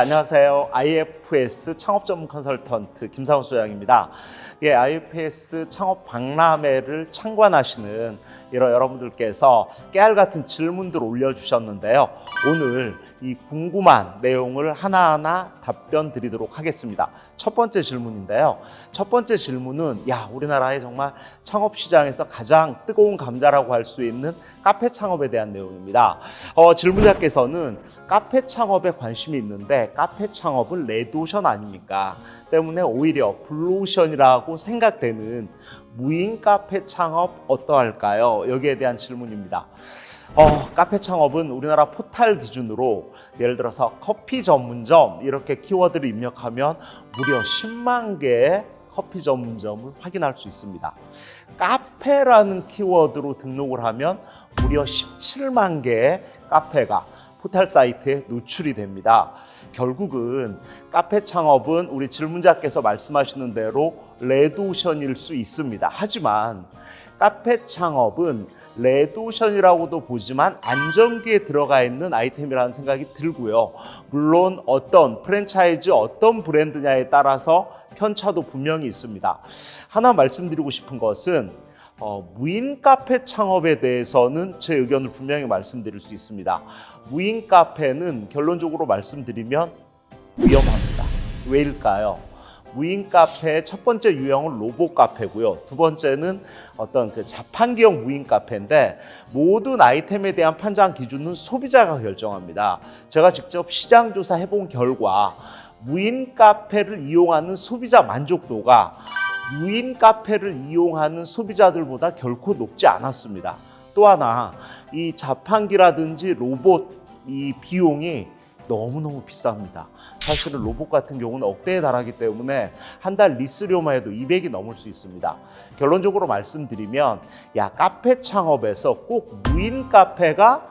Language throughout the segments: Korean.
안녕하세요. IFS 창업 전문 컨설턴트 김상훈 소장입니다. 예, IFS 창업 박람회를 참관하시는 이런 여러분들께서 깨알 같은 질문들 올려주셨는데요. 오늘 이 궁금한 내용을 하나하나 답변 드리도록 하겠습니다. 첫 번째 질문인데요. 첫 번째 질문은 야, 우리나라의 정말 창업 시장에서 가장 뜨거운 감자라고 할 수 있는 카페 창업에 대한 내용입니다. 어, 질문자께서는 카페 창업에 관심이 있는데 카페 창업은 레드오션 아닙니까? 때문에 오히려 블루오션이라고 생각되는 무인 카페 창업 어떠할까요? 여기에 대한 질문입니다. 어, 카페 창업은 우리나라 포탈 기준으로 예를 들어서 커피 전문점 이렇게 키워드를 입력하면 무려 10만 개의 커피 전문점을 확인할 수 있습니다. 카페라는 키워드로 등록을 하면 무려 17만 개의 카페가 포털 사이트에 노출이 됩니다. 결국은 카페 창업은 우리 질문자께서 말씀하시는 대로 레드오션일 수 있습니다. 하지만 카페 창업은 레드오션이라고도 보지만 안정기에 들어가 있는 아이템이라는 생각이 들고요. 물론 어떤 프랜차이즈 어떤 브랜드냐에 따라서 편차도 분명히 있습니다. 하나 말씀드리고 싶은 것은 어, 무인 카페 창업에 대해서는 제 의견을 분명히 말씀드릴 수 있습니다. 무인 카페는 결론적으로 말씀드리면 위험합니다. 왜일까요? 무인 카페의 첫 번째 유형은 로봇 카페고요. 두 번째는 어떤 그 자판기형 무인 카페인데 모든 아이템에 대한 판단 기준은 소비자가 결정합니다. 제가 직접 시장 조사 해본 결과 무인 카페를 이용하는 소비자 만족도가 무인 카페를 이용하는 소비자들보다 결코 높지 않았습니다. 또 하나 이 자판기라든지 로봇 이 비용이 너무너무 비쌉니다. 사실은 로봇 같은 경우는 억대에 달하기 때문에 한 달 리스료만 해도 200이 넘을 수 있습니다. 결론적으로 말씀드리면 야 카페 창업에서 꼭 무인 카페가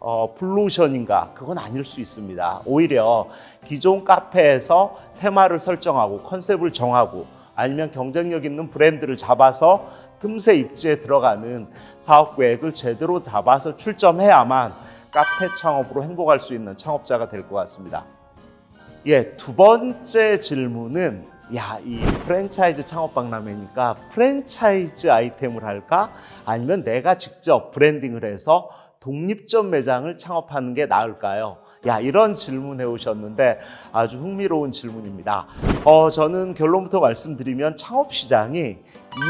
어, 블루오션인가 그건 아닐 수 있습니다. 오히려 기존 카페에서 테마를 설정하고 컨셉을 정하고 아니면 경쟁력 있는 브랜드를 잡아서 금세 입지에 들어가는 사업 계획을 제대로 잡아서 출점해야만 카페 창업으로 행복할 수 있는 창업자가 될 것 같습니다. 예, 두 번째 질문은 야, 이 프랜차이즈 창업 박람회니까 프랜차이즈 아이템을 할까? 아니면 내가 직접 브랜딩을 해서 독립점 매장을 창업하는 게 나을까요? 야, 이런 질문 해 오셨는데 아주 흥미로운 질문입니다. 어, 저는 결론부터 말씀드리면 창업 시장이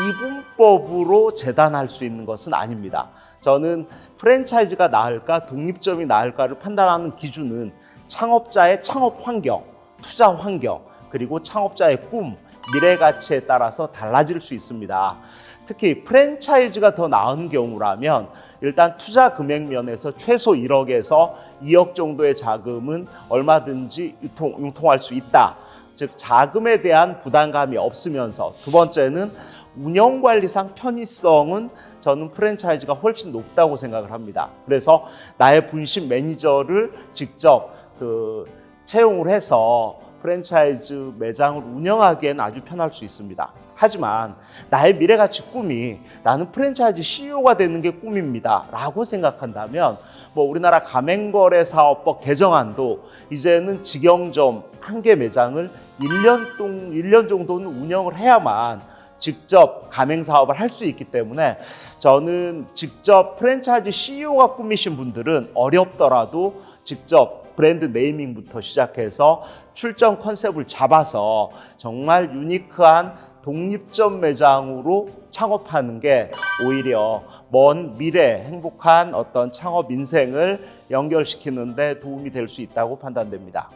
이분법으로 재단할 수 있는 것은 아닙니다. 저는 프랜차이즈가 나을까, 독립점이 나을까를 판단하는 기준은 창업자의 창업 환경, 투자 환경, 그리고 창업자의 꿈, 미래 가치에 따라서 달라질 수 있습니다. 특히 프랜차이즈가 더 나은 경우라면 일단 투자 금액 면에서 최소 1억에서 2억 정도의 자금은 얼마든지 유통, 융통할 수 있다. 즉 자금에 대한 부담감이 없으면서 두 번째는 운영 관리상 편의성은 저는 프랜차이즈가 훨씬 높다고 생각을 합니다. 그래서 나의 분신 매니저를 직접 그 채용을 해서 프랜차이즈 매장을 운영하기엔 아주 편할 수 있습니다. 하지만 나의 미래가치 꿈이 나는 프랜차이즈 CEO가 되는 게 꿈입니다. 라고 생각한다면 뭐 우리나라 가맹거래 사업법 개정안도 이제는 직영점 한 개 매장을 1년 동 1년 정도는 운영을 해야만 직접 가맹 사업을 할 수 있기 때문에 저는 직접 프랜차이즈 CEO가 꿈이신 분들은 어렵더라도 직접 브랜드 네이밍부터 시작해서 출전 컨셉을 잡아서 정말 유니크한 독립점 매장으로 창업하는 게 오히려 먼 미래 행복한 어떤 창업 인생을 연결시키는데 도움이 될 수 있다고 판단됩니다.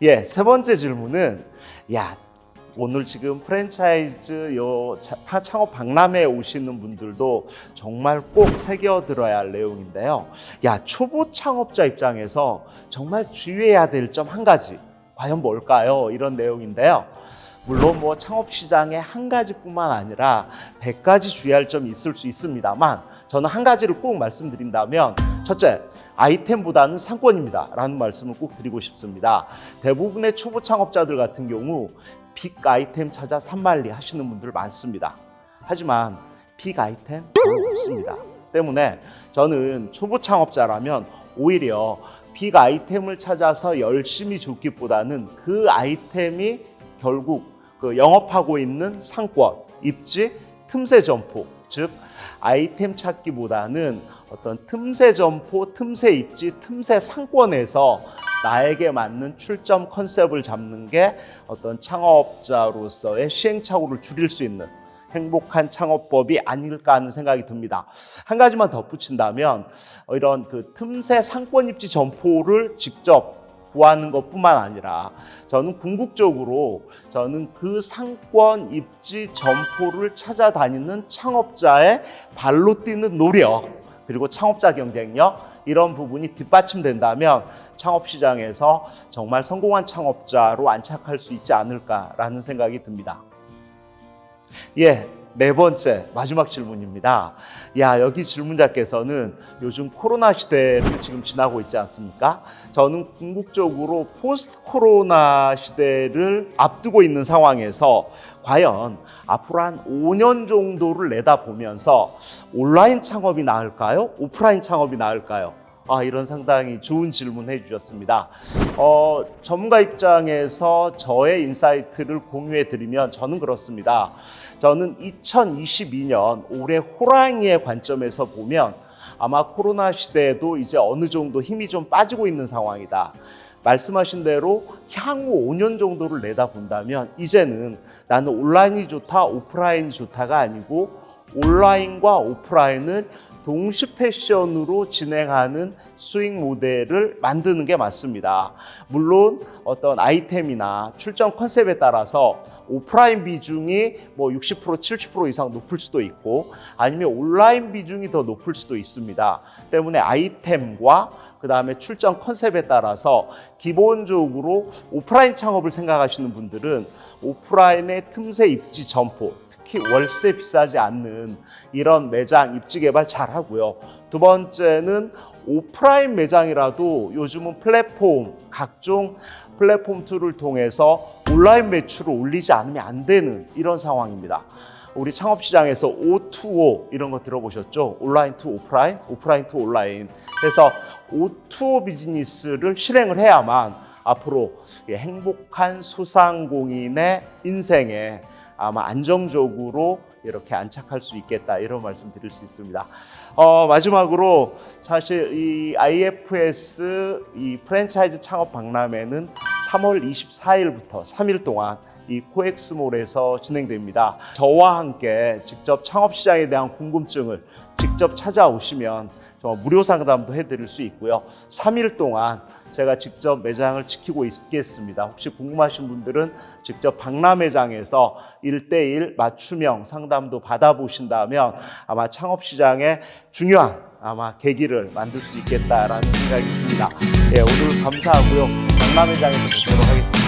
예, 세 번째 질문은 야, 오늘 지금 프랜차이즈 요 창업 박람회에 오시는 분들도 정말 꼭 새겨들어야 할 내용인데요. 야, 초보 창업자 입장에서 정말 주의해야 될 점 한 가지. 과연 뭘까요? 이런 내용인데요. 물론 뭐 창업 시장에 한 가지뿐만 아니라 100가지 주의할 점이 있을 수 있습니다만 저는 한 가지를 꼭 말씀드린다면 첫째, 아이템보다는 상권입니다. 라는 말씀을 꼭 드리고 싶습니다. 대부분의 초보 창업자들 같은 경우 빅 아이템 찾아 산말리 하시는 분들 많습니다. 하지만 빅 아이템 별로 없습니다. 때문에 저는 초보 창업자라면 오히려 빅 아이템을 찾아서 열심히 줬기보다는 그 아이템이 결국 그 영업하고 있는 상권, 입지, 틈새 점포, 즉 아이템 찾기보다는 어떤 틈새 점포, 틈새 입지, 틈새 상권에서 나에게 맞는 출점 컨셉을 잡는 게 어떤 창업자로서의 시행착오를 줄일 수 있는 행복한 창업법이 아닐까 하는 생각이 듭니다. 한 가지만 덧붙인다면 어, 이런 그 틈새 상권 입지 점포를 직접 구하는 것뿐만 아니라 저는 궁극적으로 저는 그 상권 입지 점포를 찾아다니는 창업자의 발로 뛰는 노력 그리고 창업자 경쟁력 이런 부분이 뒷받침된다면 창업 시장에서 정말 성공한 창업자로 안착할 수 있지 않을까라는 생각이 듭니다. 예, 네 번째 마지막 질문입니다. 야 여기 질문자께서는 요즘 코로나 시대를 지금 지나고 있지 않습니까? 저는 궁극적으로 post 코로나 시대를 앞두고 있는 상황에서 과연 앞으로 한 5년 정도를 내다보면서 온라인 창업이 나을까요? 오프라인 창업이 나을까요? 아, 이런 상당히 좋은 질문 해주셨습니다. 어, 전문가 입장에서 저의 insight를 공유해 드리면 저는 그렇습니다. 저는 2022년 올해 호랑이의 관점에서 보면 아마 코로나 시대에도 이제 어느 정도 힘이 좀 빠지고 있는 상황이다. 말씀하신 대로 향후 5년 정도를 내다본다면 이제는 나는 온라인이 좋다, 오프라인이 좋다가 아니고 온라인과 오프라인을 동시 패션으로 진행하는 수익 모델을 만드는 게 맞습니다. 물론 어떤 아이템이나 출전 컨셉에 따라서 오프라인 비중이 뭐 60% 70% 이상 높을 수도 있고 아니면 온라인 비중이 더 높을 수도 있습니다. 때문에 아이템과 그 다음에 출점 concept에 따라서 기본적으로 오프라인 창업을 생각하시는 분들은 오프라인의 틈새 입지 점포 특히 월세 비싸지 않는 이런 매장 입지 개발 잘 하고요. 두 번째는 오프라인 매장이라도 요즘은 플랫폼 각종 플랫폼 tool을 통해서 온라인 매출을 올리지 않으면 안 되는 이런 상황입니다. 우리 창업 시장에서 O2O 이런 거 들어보셨죠? online to offline, offline to online. 그래서 O2O 비즈니스를 실행을 해야만 앞으로 행복한 소상공인의 인생에 아마 안정적으로 이렇게 안착할 수 있겠다 이런 말씀 드릴 수 있습니다. 어, 마지막으로 사실 이 IFS 이 프랜차이즈 창업 박람회는 3월 24일부터 3일 동안 이 코엑스몰에서 진행됩니다. 저와 함께 직접 창업 시장에 대한 궁금증을 직접 찾아오시면 무료 상담도 해드릴 수 있고요. 3일 동안 제가 직접 매장을 지키고 있겠습니다. 혹시 궁금하신 분들은 직접 박람회장에서 1대1 맞춤형 상담도 받아보신다면 아마 창업 시장에 중요한 아마 계기를 만들 수 있겠다라는 생각이 듭니다. 예, 오늘 감사하고요. 박람회장에서 뵙도록 하겠습니다.